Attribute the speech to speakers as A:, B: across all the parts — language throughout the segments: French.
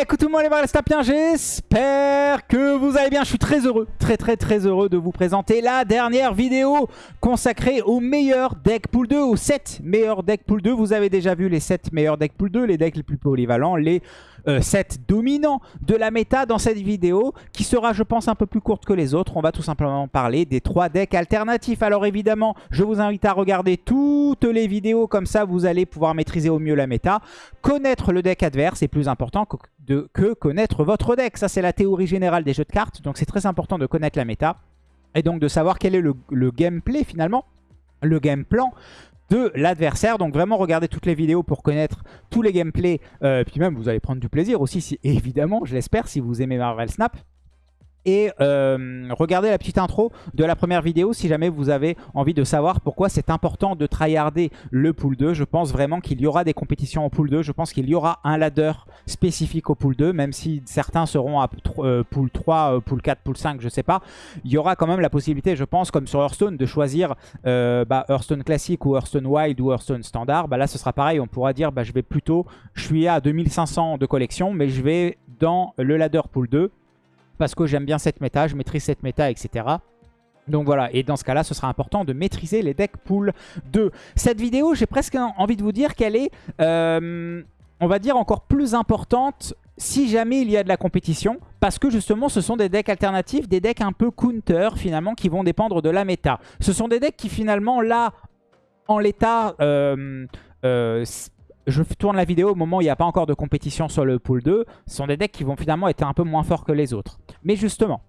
A: Écoute tout le monde les ça bien, j'espère que vous allez bien. Je suis très heureux, très très très heureux de vous présenter la dernière vidéo consacrée aux meilleurs decks pool 2, aux 7 meilleurs decks pool 2. Vous avez déjà vu les 7 meilleurs decks pool 2, les decks les plus polyvalents, les 7 euh, dominants de la méta dans cette vidéo qui sera je pense un peu plus courte que les autres. On va tout simplement parler des 3 decks alternatifs. Alors évidemment, je vous invite à regarder toutes les vidéos comme ça vous allez pouvoir maîtriser au mieux la méta. Connaître le deck adverse est plus important que, connaître votre deck. Ça c'est la théorie générale des jeux de cartes, donc c'est très important de connaître la méta. Et donc de savoir quel est le gameplay finalement, le game plan de l'adversaire. Donc vraiment regardez toutes les vidéos pour connaître tous les gameplays. Euh, puis même vous allez prendre du plaisir aussi, si, évidemment, je l'espère, si vous aimez Marvel Snap. Et euh, regardez la petite intro de la première vidéo si jamais vous avez envie de savoir pourquoi c'est important de tryharder le pool 2. Je pense vraiment qu'il y aura des compétitions au pool 2. Je pense qu'il y aura un ladder spécifique au pool 2, même si certains seront à euh, pool 3, euh, pool 4, pool 5, je sais pas. Il y aura quand même la possibilité, je pense, comme sur Hearthstone, de choisir bah, Hearthstone classique ou Hearthstone Wild ou Hearthstone standard. Bah, là, ce sera pareil. On pourra dire, bah, je vais plutôt, je suis à 2500 de collection, mais je vais dans le ladder pool 2 parce que j'aime bien cette méta, je maîtrise cette méta, etc. Donc voilà, et dans ce cas-là, ce sera important de maîtriser les decks pool 2. Cette vidéo, j'ai presque envie de vous dire qu'elle est, euh, on va dire, encore plus importante si jamais il y a de la compétition, parce que justement ce sont des decks alternatifs, des decks un peu counter finalement qui vont dépendre de la méta. Ce sont des decks qui finalement là, en l'état, euh, euh, je tourne la vidéo au moment où il n'y a pas encore de compétition sur le pool 2. Ce sont des decks qui vont finalement être un peu moins forts que les autres. Mais justement,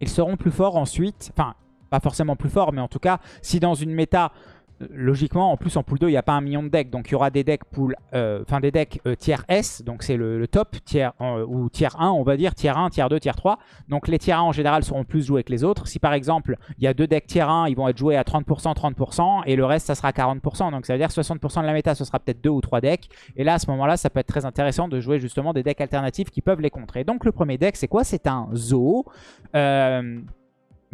A: ils seront plus forts ensuite. Enfin, pas forcément plus forts, mais en tout cas, si dans une méta logiquement, en plus en pool 2, il n'y a pas un million de decks. Donc il y aura des decks pool, euh, enfin des euh, tier S, donc c'est le, top, tier, ou tier 1, on va dire, tier 1, tier 2, tier 3. Donc les tier 1 en général seront plus joués que les autres. Si par exemple, il y a deux decks tier 1, ils vont être joués à 30%, 30%, et le reste, ça sera 40%. Donc ça veut dire 60% de la méta, ce sera peut-être deux ou trois decks. Et là, à ce moment-là, ça peut être très intéressant de jouer justement des decks alternatifs qui peuvent les contrer. Donc le premier deck, c'est quoi? C'est un Zoo.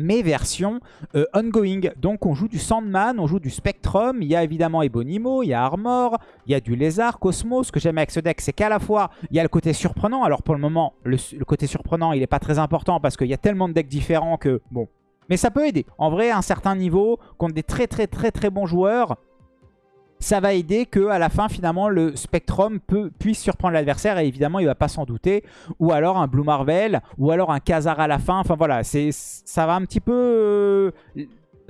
A: Mais version euh, ongoing. Donc on joue du Sandman, on joue du Spectrum, il y a évidemment Ebonimo, il y a Armor, il y a du Lézard, Cosmos. Ce que j'aime avec ce deck, c'est qu'à la fois, il y a le côté surprenant. Alors pour le moment, le, côté surprenant, il n'est pas très important parce qu'il y a tellement de decks différents que, bon... Mais ça peut aider. En vrai, à un certain niveau, contre des très très très très bons joueurs, ça va aider que à la fin finalement le Spectrum puisse surprendre l'adversaire et évidemment il va pas s'en douter. Ou alors un Blue Marvel ou alors un Khazar à la fin. Enfin voilà c'est ça va un petit peu euh,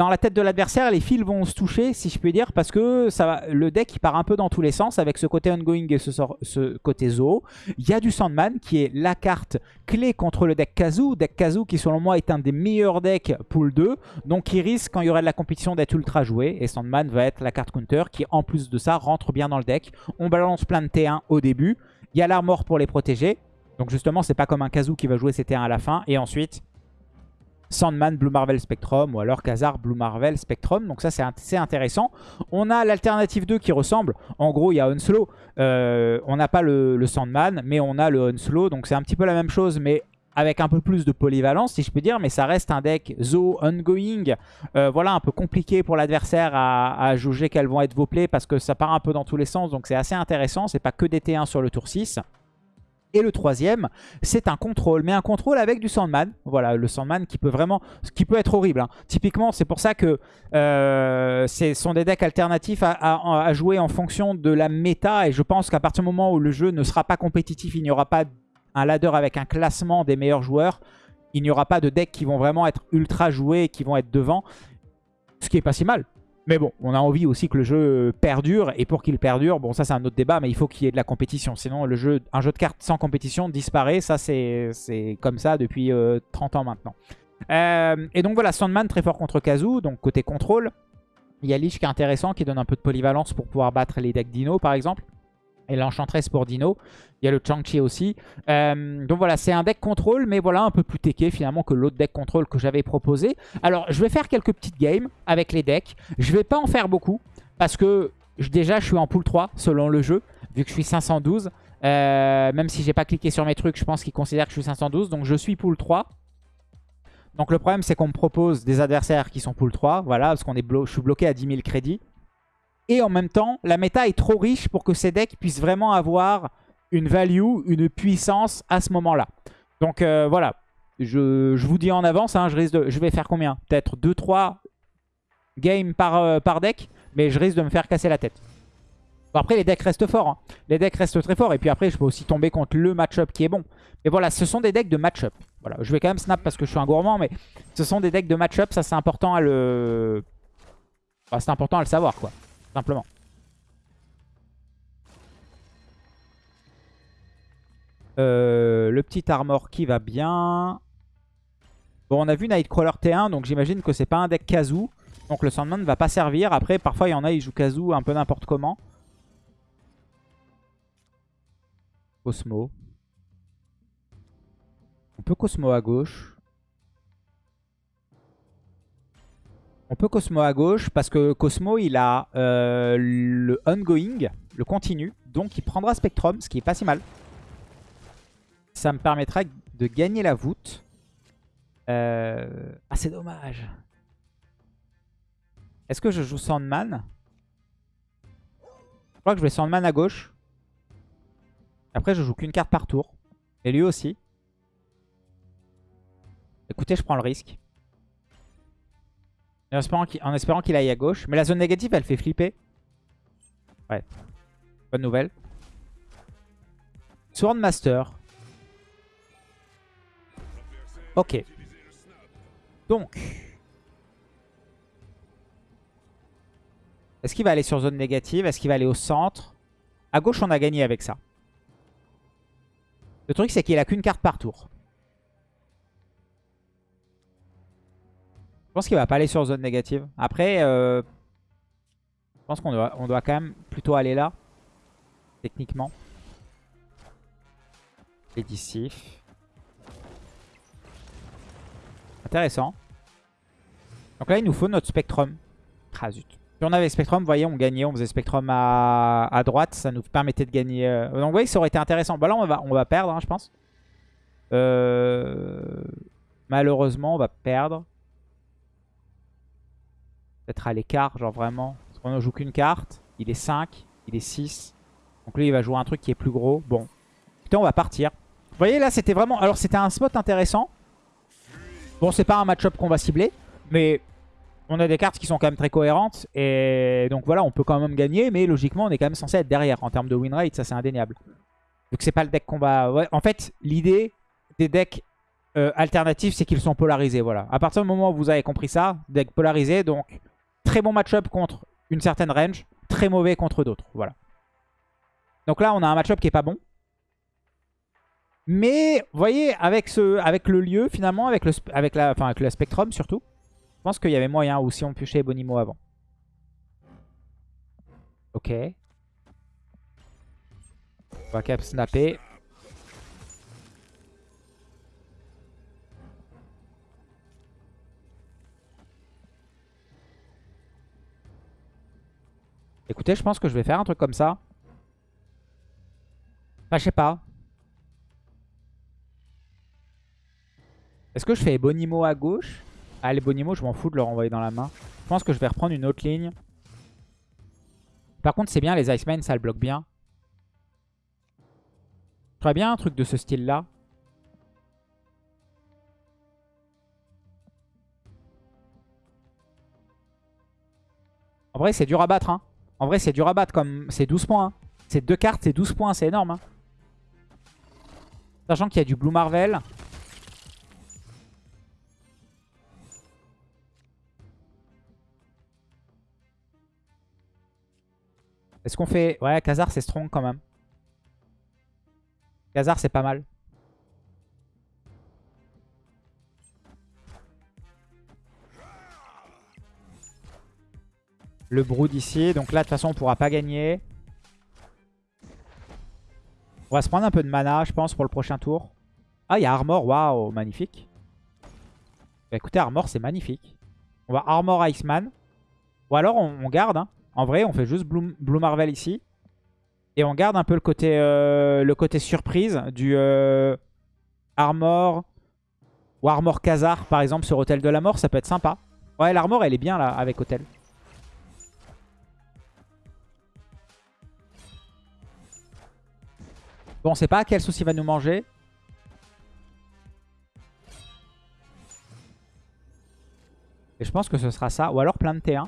A: dans la tête de l'adversaire, les fils vont se toucher, si je peux dire, parce que ça le deck il part un peu dans tous les sens avec ce côté ongoing et ce, côté zoo. Il y a du Sandman qui est la carte clé contre le deck Kazoo. Deck Kazoo qui selon moi est un des meilleurs decks pool 2, donc il risque quand il y aurait de la compétition d'être ultra joué. Et Sandman va être la carte counter qui en plus de ça rentre bien dans le deck. On balance plein de T1 au début. Il y a l'armor pour les protéger. Donc justement c'est pas comme un Kazoo qui va jouer ses T1 à la fin. Et ensuite Sandman Blue Marvel Spectrum ou alors Khazar Blue Marvel Spectrum. Donc ça c'est assez intéressant. On a l'alternative 2 qui ressemble. En gros il y a Unslow. Euh, on n'a pas le, Sandman mais on a le Unslow. Donc c'est un petit peu la même chose mais avec un peu plus de polyvalence si je peux dire. Mais ça reste un deck Zo Ongoing. Euh, voilà un peu compliqué pour l'adversaire à, juger quels vont être vos plays parce que ça part un peu dans tous les sens. Donc c'est assez intéressant. C'est pas que des T1 sur le tour 6. Et le troisième, c'est un contrôle, mais un contrôle avec du Sandman. Voilà, le Sandman qui peut vraiment, qui peut être horrible. Hein. Typiquement, c'est pour ça que euh, ce sont des decks alternatifs à, jouer en fonction de la méta. Et je pense qu'à partir du moment où le jeu ne sera pas compétitif, il n'y aura pas un ladder avec un classement des meilleurs joueurs. Il n'y aura pas de decks qui vont vraiment être ultra joués et qui vont être devant. Ce qui est pas si mal. Mais bon, on a envie aussi que le jeu perdure. Et pour qu'il perdure, bon ça c'est un autre débat, mais il faut qu'il y ait de la compétition. Sinon, un jeu de cartes sans compétition disparaît. Ça c'est comme ça depuis 30 euh, ans maintenant. Euh, et donc voilà, Sandman très fort contre Kazoo, donc côté contrôle. Il y a Lich qui est intéressant, qui donne un peu de polyvalence pour pouvoir battre les decks Dino par exemple et l'Enchantress pour Dino. Il y a le Chang-Chi aussi. Euh, donc voilà, c'est un deck contrôle, mais voilà, un peu plus teché finalement que l'autre deck contrôle que j'avais proposé. Alors, je vais faire quelques petites games avec les decks. Je vais pas en faire beaucoup, parce que déjà, je suis en pool 3 selon le jeu, vu que je suis 512. Euh, même si j'ai pas cliqué sur mes trucs, je pense qu'il considère que je suis 512. Donc je suis pool 3. Donc le problème, c'est qu'on me propose des adversaires qui sont pool 3. Voilà, parce qu'on est je suis bloqué à 10 000 crédits. Et en même temps, la méta est trop riche pour que ces decks puissent vraiment avoir une value, une puissance à ce moment-là. Donc euh, voilà, je, vous dis en avance, hein, je, risque de, je vais faire combien? Peut-être 2-3 games par, euh, par deck, mais je risque de me faire casser la tête. après, les decks restent forts. Hein. Les decks restent très forts. Et puis après, je peux aussi tomber contre le match-up qui est bon. Mais voilà, ce sont des decks de match-up. Voilà, je vais quand même snap parce que je suis un gourmand, mais ce sont des decks de match-up. Ça, c'est important à le... c'est important à le savoir, quoi. Simplement. Euh, le petit armor qui va bien. Bon, on a vu Nightcrawler T1, donc j'imagine que c'est pas un deck Kazoo. Donc le Sandman ne va pas servir. Après, parfois, il y en a, ils jouent Kazoo un peu n'importe comment. Cosmo. On peut Cosmo à gauche. On peut Cosmo à gauche parce que Cosmo, il a euh, le ongoing, le continu. Donc il prendra Spectrum, ce qui est pas si mal. Ça me permettra de gagner la voûte. Euh, ah, c'est dommage. Est-ce que je joue Sandman? Je crois que je vais Sandman à gauche. Après, je joue qu'une carte par tour. Et lui aussi. Écoutez, je prends le risque. En espérant qu'il aille à gauche. Mais la zone négative, elle fait flipper. Ouais. Bonne nouvelle. Swordmaster. Ok. Donc. Est-ce qu'il va aller sur zone négative? Est-ce qu'il va aller au centre? À gauche, on a gagné avec ça. Le truc, c'est qu'il a qu'une carte par tour. Je pense qu'il va pas aller sur zone négative. Après, euh, je pense qu'on doit, on doit quand même plutôt aller là. Techniquement. Édicif. Intéressant. Donc là, il nous faut notre Spectrum. Ah zut. Si on avait Spectrum, vous voyez, on gagnait. On faisait Spectrum à, droite. Ça nous permettait de gagner. Euh, donc vous voyez, ça aurait été intéressant. Bah là, on va, on va perdre, hein, je pense. Euh, malheureusement, on va perdre. Peut-être à l'écart, genre vraiment. Parce qu'on ne joue qu'une carte. Il est 5. Il est 6. Donc lui, il va jouer un truc qui est plus gros. Bon. Putain, on va partir. Vous voyez, là, c'était vraiment... Alors, c'était un spot intéressant. Bon, c'est pas un match-up qu'on va cibler, mais on a des cartes qui sont quand même très cohérentes. Et donc voilà, on peut quand même gagner, mais logiquement, on est quand même censé être derrière en termes de win rate. Ça, c'est indéniable. Donc c'est pas le deck qu'on va... En fait, l'idée des decks euh, alternatifs, c'est qu'ils sont polarisés. Voilà. À partir du moment où vous avez compris ça, deck polarisé, donc très bon match-up contre une certaine range, très mauvais contre d'autres. Voilà. Donc là, on a un match-up qui est pas bon. Mais, vous voyez, avec, le lieu, finalement, avec le, la, Spectrum surtout, je pense qu'il y avait moyen, ou si on piochait Bonimo avant. Ok. On va cap snapper. Écoutez, je pense que je vais faire un truc comme ça. Enfin, je sais pas. Est-ce que je fais Bonimo à gauche? Ah, les Bonimo, je m'en fous de leur envoyer dans la main. Je pense que je vais reprendre une autre ligne. Par contre, c'est bien, les Iceman, ça le bloque bien. Ferais bien un truc de ce style-là. En vrai, c'est dur à battre. Hein. En vrai, c'est dur à battre. comme C'est 12 points. Hein. C'est deux cartes, c'est 12 points. C'est énorme. Hein. Sachant qu'il y a du Blue Marvel. Est-ce qu'on fait... Ouais, Khazar, c'est strong quand même. Khazar, c'est pas mal. Le Brood ici. Donc là, de toute façon, on pourra pas gagner. On va se prendre un peu de mana, je pense, pour le prochain tour. Ah, il y a Armor. Waouh, magnifique. Bah, écoutez, Armor, c'est magnifique. On va Armor Iceman. Ou alors, on, garde. Hein. En vrai, on fait juste Blue, Marvel ici. Et on garde un peu le côté, euh, surprise du euh, Armor ou Armor Khazar, par exemple, sur Hôtel de la Mort. Ça peut être sympa. Ouais, l'Armor, elle est bien là, avec Hôtel. Bon, on sait pas quel souci va nous manger. Et je pense que ce sera ça. Ou alors plein de T1.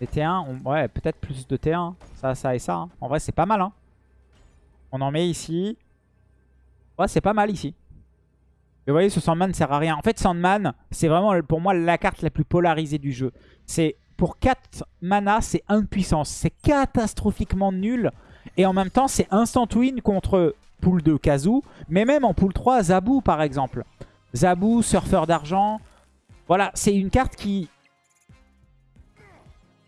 A: Les T1, ouais, peut-être plus de T1. Ça, ça et ça. Hein. En vrai, c'est pas mal. Hein. On en met ici. Ouais, c'est pas mal ici. Mais vous voyez, ce Sandman ne sert à rien. En fait, Sandman, c'est vraiment pour moi la carte la plus polarisée du jeu. C'est Pour 4 mana, c'est 1 de puissance. C'est catastrophiquement nul. Et en même temps, c'est instant win contre pool 2 Kazu. Mais même en pool 3, Zabu par exemple. Zabu, surfeur d'argent. Voilà, c'est une carte qui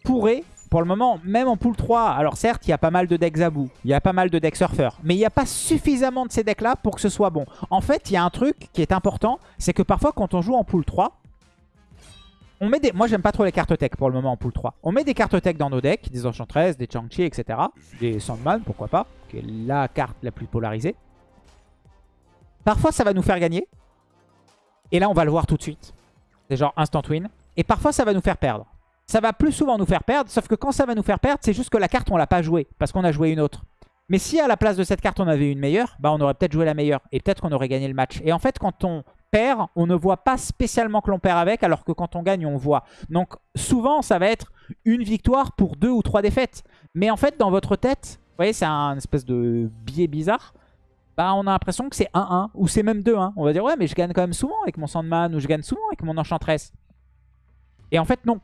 A: pourrait, pour le moment, même en pool 3, alors certes, il y a pas mal de decks Zabu, il y a pas mal de decks Surfer, mais il n'y a pas suffisamment de ces decks-là pour que ce soit bon. En fait, il y a un truc qui est important, c'est que parfois, quand on joue en pool 3, on met des... Moi, j'aime pas trop les cartes tech pour le moment en pool 3. On met des cartes tech dans nos decks, des Enchantress, des Chang-Chi, etc. Des Sandman, pourquoi pas, qui est la carte la plus polarisée. Parfois, ça va nous faire gagner. Et là, on va le voir tout de suite. C'est genre instant win. Et parfois, ça va nous faire perdre. Ça va plus souvent nous faire perdre, sauf que quand ça va nous faire perdre, c'est juste que la carte, on l'a pas jouée, parce qu'on a joué une autre. Mais si à la place de cette carte, on avait une meilleure, bah on aurait peut-être joué la meilleure. Et peut-être qu'on aurait gagné le match. Et en fait, quand on on ne voit pas spécialement que l'on perd avec, alors que quand on gagne, on voit. Donc souvent, ça va être une victoire pour deux ou trois défaites. Mais en fait, dans votre tête, vous voyez, c'est un espèce de biais bizarre bah on a l'impression que c'est 1-1 ou c'est même 2-1. On va dire ouais mais je gagne quand même souvent avec mon Sandman ou je gagne souvent avec mon Enchantress. Et en fait non.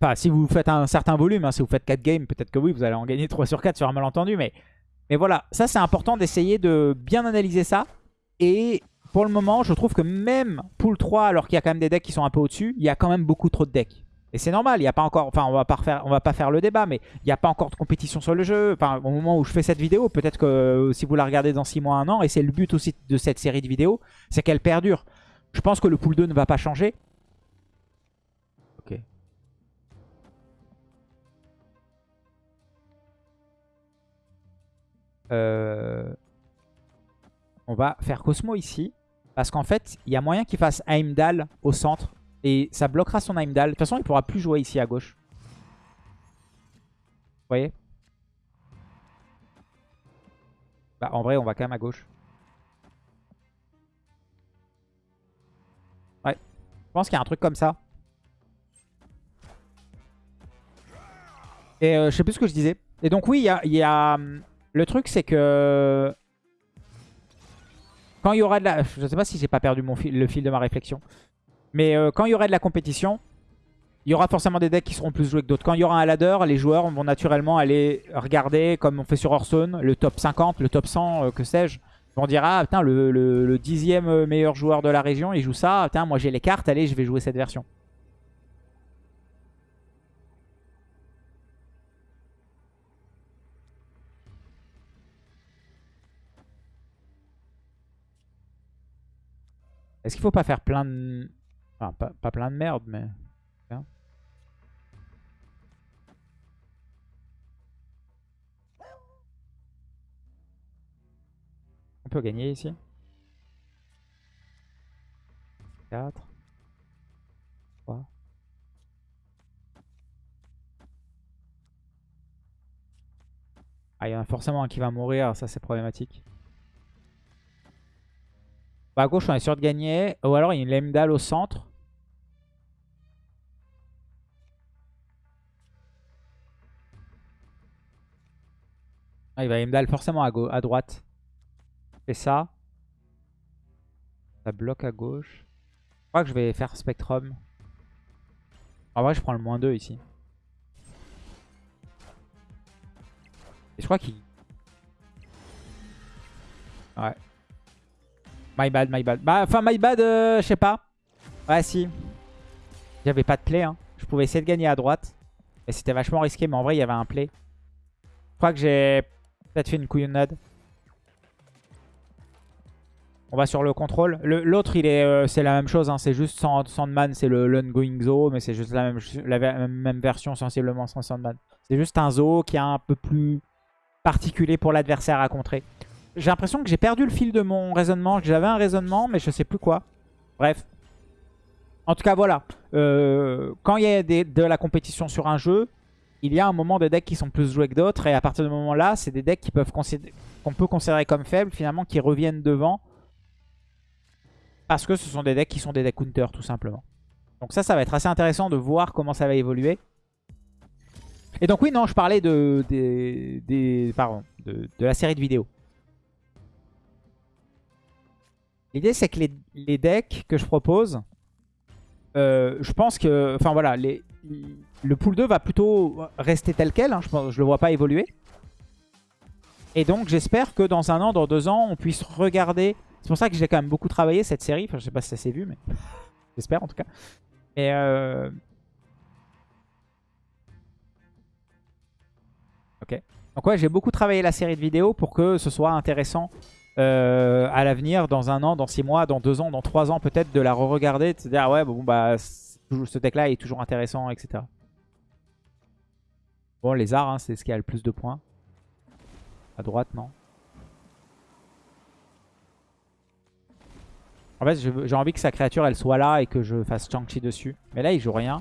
A: Enfin si vous faites un certain volume, hein, si vous faites 4 games, peut-être que oui vous allez en gagner 3 sur 4 sur un malentendu. Mais, mais voilà, ça c'est important d'essayer de bien analyser ça. Et pour le moment je trouve que même pool 3 alors qu'il y a quand même des decks qui sont un peu au-dessus, il y a quand même beaucoup trop de decks. Et c'est normal, il n'y a pas encore, enfin on va pas on va pas faire le débat, mais il n'y a pas encore de compétition sur le jeu. Enfin au moment où je fais cette vidéo, peut-être que euh, si vous la regardez dans 6 mois, 1 an, et c'est le but aussi de cette série de vidéos, c'est qu'elle perdure. Je pense que le pool 2 ne va pas changer. Ok. Euh, on va faire Cosmo ici. Parce qu'en fait, il y a moyen qu'il fasse Heimdall au centre et ça bloquera son Heimdall. De toute façon, il pourra plus jouer ici à gauche. Vous voyez? Bah en vrai, on va quand même à gauche. Ouais. Je pense qu'il y a un truc comme ça. Et euh, je sais plus ce que je disais. Et donc oui, il y a, hum, Le truc, c'est que... Quand il y aura de la... Je sais pas si j'ai pas perdu mon le fil de ma réflexion. Mais euh, quand il y aura de la compétition, il y aura forcément des decks qui seront plus joués que d'autres. Quand il y aura un ladder, les joueurs vont naturellement aller regarder, comme on fait sur Hearthstone, le top 50, le top 100, euh, que sais-je. Ils vont dire, ah putain, le, dixième meilleur joueur de la région, il joue ça. Putain, moi j'ai les cartes, allez, je vais jouer cette version. Est-ce qu'il faut pas faire plein de... Enfin, pas, plein de merde, mais... On peut gagner ici. 4. 3. Ah, il y en a forcément un qui va mourir, ça c'est problématique. À gauche, on est sûr de gagner. Ou alors, il y a une Lemdal au centre. Ah, il va Lemdal forcément à, à droite. Et ça. Ça bloque à gauche. Je crois que je vais faire Spectrum. En vrai, je prends le moins 2 ici. Et je crois qu'il... Ouais. My bad, my bad. Bah, enfin, my bad, euh, je sais pas. Ouais, si. J'avais pas de play. Hein. Je pouvais essayer de gagner à droite. Et c'était vachement risqué, mais en vrai, il y avait un play. Je crois que j'ai peut-être fait une couillonnade. On va sur le contrôle. L'autre, il est, euh, c'est la même chose. Hein. C'est juste Sandman, c'est le l'ongoing zoo, mais c'est juste la même, la même version sensiblement sans Sandman. C'est juste un zoo qui est un peu plus particulier pour l'adversaire à contrer. J'ai l'impression que j'ai perdu le fil de mon raisonnement. J'avais un raisonnement, mais je sais plus quoi. Bref. En tout cas, voilà. Euh, quand il y a de la compétition sur un jeu, il y a un moment des decks qui sont plus joués que d'autres. Et à partir de ce moment-là, c'est des decks qui peuvent qu'on peut considérer comme faibles, finalement, qui reviennent devant. Parce que ce sont des decks qui sont des decks counter, tout simplement. Donc ça, ça va être assez intéressant de voir comment ça va évoluer. Et donc oui, non, je parlais de, pardon, de, la série de vidéos. L'idée, c'est que les, decks que je propose, euh, je pense que... Enfin voilà, le pool 2 va plutôt rester tel quel. Hein, je ne le vois pas évoluer. Et donc, j'espère que dans un an, dans deux ans, on puisse regarder... C'est pour ça que j'ai quand même beaucoup travaillé cette série. Enfin, je sais pas si ça s'est vu, mais j'espère en tout cas. Et euh, Ok. Donc ouais, j'ai beaucoup travaillé la série de vidéos pour que ce soit intéressant euh, à l'avenir, dans un an, dans six mois, dans deux ans, dans trois ans peut-être, de la re-regarder, de se dire ah ouais, bon bah ce deck-là est toujours intéressant, etc. Bon, les arts, hein, c'est ce qui a le plus de points. À droite, non En fait, j'ai envie que sa créature, elle soit là et que je fasse Chang-Chi dessus. Mais là, il joue rien.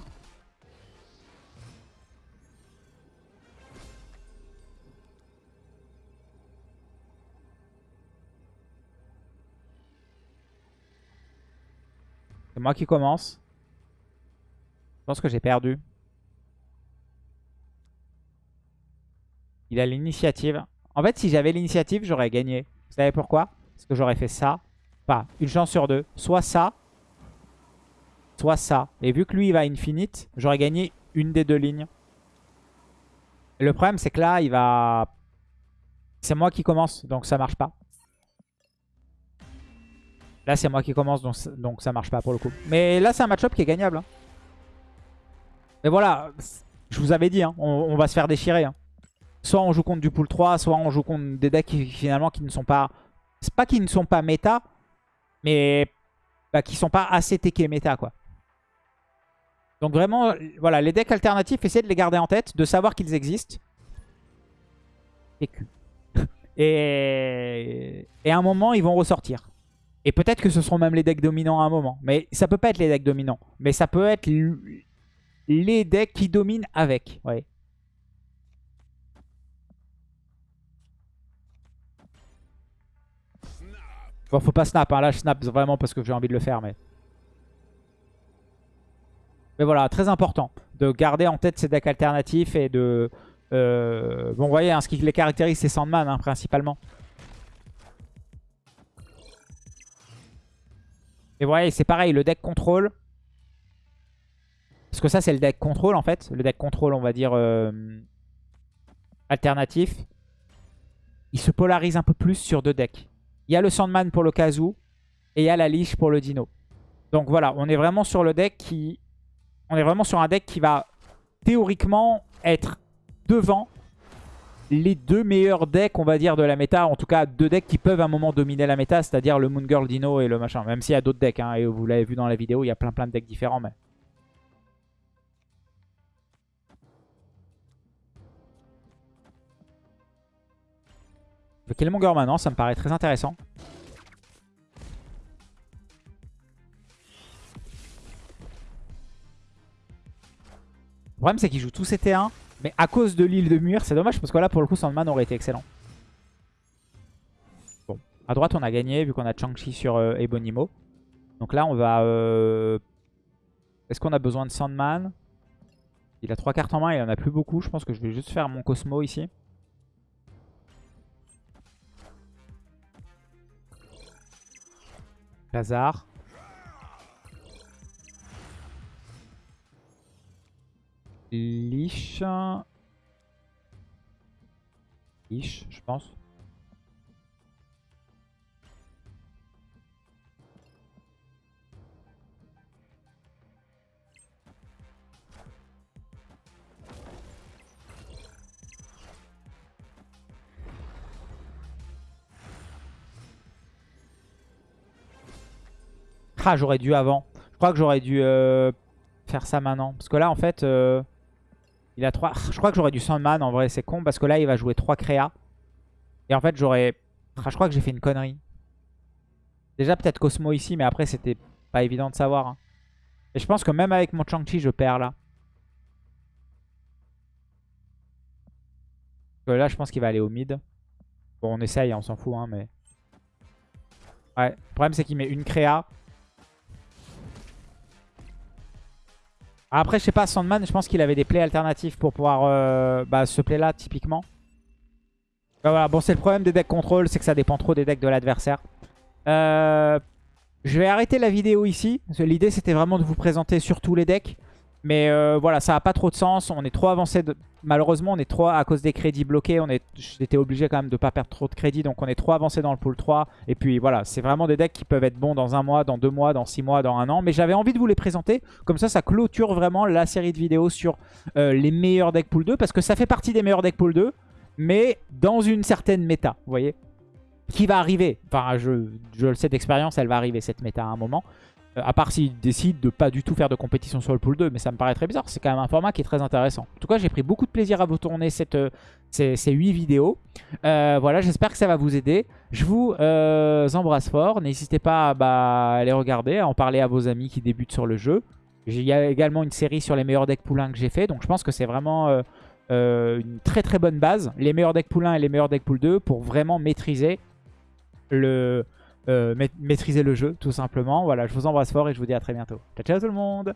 A: C'est moi qui commence. Je pense que j'ai perdu. Il a l'initiative. En fait, si j'avais l'initiative, j'aurais gagné. Vous savez pourquoi? Parce que j'aurais fait ça. Pas une chance sur deux. Soit ça, soit ça. Et vu que lui, il va infinite, j'aurais gagné une des deux lignes. Le problème, c'est que là, il va... C'est moi qui commence, donc ça marche pas. Là, c'est moi qui commence, donc, donc ça marche pas pour le coup. Mais là, c'est un match-up qui est gagnable. Hein. Mais voilà, je vous avais dit, hein, on, va se faire déchirer. Hein. Soit on joue contre du pool 3, soit on joue contre des decks qui, finalement qui ne sont pas... C'est pas qu'ils ne sont pas méta, mais bah, qui sont pas assez TK méta, quoi. Donc vraiment, voilà, les decks alternatifs, essayez de les garder en tête, de savoir qu'ils existent. Et... Et à un moment, ils vont ressortir. Et peut-être que ce seront même les decks dominants à un moment. Mais ça peut pas être les decks dominants. Mais ça peut être les decks qui dominent avec. Ouais. Bon, faut pas snap. Hein. Là, je snap vraiment parce que j'ai envie de le faire. Mais... mais voilà, très important de garder en tête ces decks alternatifs et de... Euh, bon, vous voyez, hein, ce qui les caractérise, c'est Sandman, hein, principalement. Et voilà, c'est pareil, le deck contrôle. Parce que ça, c'est le deck contrôle en fait. Le deck contrôle, on va dire, euh, alternatif. Il se polarise un peu plus sur deux decks. Il y a le Sandman pour le Kazu et il y a la Liche pour le Dino. Donc voilà, on est vraiment sur le deck qui... On est vraiment sur un deck qui va théoriquement être devant les deux meilleurs decks, on va dire, de la méta. En tout cas, deux decks qui peuvent à un moment dominer la méta, c'est-à-dire le Moon Girl Dino et le machin. Même s'il y a d'autres decks, hein, et vous l'avez vu dans la vidéo, il y a plein plein de decks différents. Mais... Le Killmonger maintenant, ça me paraît très intéressant. Le problème, c'est qu'il joue tous ses T1. Mais à cause de l'île de Mur, c'est dommage parce que là, pour le coup, Sandman aurait été excellent. Bon, à droite, on a gagné vu qu'on a Chang-Chi sur euh, Ebonimo. Donc là, on va... Euh, est-ce qu'on a besoin de Sandman? Il a trois cartes en main, il en a plus beaucoup. Je pense que je vais juste faire mon Cosmo ici. Lazare. Liche. Liche, je pense. Ah, j'aurais dû avant. Je crois que j'aurais dû euh, faire ça maintenant. Parce que là, en fait... Euh, il a 3. Je crois que j'aurais du Sandman. En vrai, c'est con parce que là, il va jouer 3 créas. Et en fait, j'aurais... Je crois que j'ai fait une connerie. Déjà, peut-être Cosmo ici, mais après, c'était pas évident de savoir. Hein. Et je pense que même avec mon Chang-Chi, je perds là. là, je pense qu'il va aller au mid. Bon, on essaye, on s'en fout, hein, mais... Ouais, le problème c'est qu'il met une créa. Après, je sais pas, Sandman, je pense qu'il avait des plays alternatifs pour pouvoir... Euh, bah, ce play là, typiquement. Bah, bon, c'est le problème des decks contrôle, c'est que ça dépend trop des decks de l'adversaire. Euh, je vais arrêter la vidéo ici. L'idée, c'était vraiment de vous présenter sur tous les decks. Mais euh, voilà, ça n'a pas trop de sens. On est trop avancé. Malheureusement, on est trop à cause des crédits bloqués. Est... J'étais obligé quand même de ne pas perdre trop de crédits. Donc on est trop avancé dans le pool 3. Et puis voilà, c'est vraiment des decks qui peuvent être bons dans un mois, dans deux mois, dans six mois, dans un an. Mais j'avais envie de vous les présenter. Comme ça, ça clôture vraiment la série de vidéos sur euh, les meilleurs decks pool 2. Parce que ça fait partie des meilleurs decks pool 2. Mais dans une certaine méta, vous voyez qui va arriver. Enfin, je, je le sais d'expérience, elle va arriver cette méta à un moment. Euh, à part s'ils décident de pas du tout faire de compétition sur le pool 2, mais ça me paraît très bizarre. C'est quand même un format qui est très intéressant. En tout cas, j'ai pris beaucoup de plaisir à vous tourner euh, ces, ces 8 vidéos. Euh, voilà, j'espère que ça va vous aider. Je vous embrasse fort. N'hésitez pas bah, à les regarder, à en parler à vos amis qui débutent sur le jeu. Il y a également une série sur les meilleurs decks poulains que j'ai fait. Donc je pense que c'est vraiment une très très bonne base. Les meilleurs decks poulains et les meilleurs decks pool 2 pour vraiment maîtriser le, euh, maîtriser le jeu tout simplement. Voilà, je vous embrasse fort et je vous dis à très bientôt. Ciao ciao tout le monde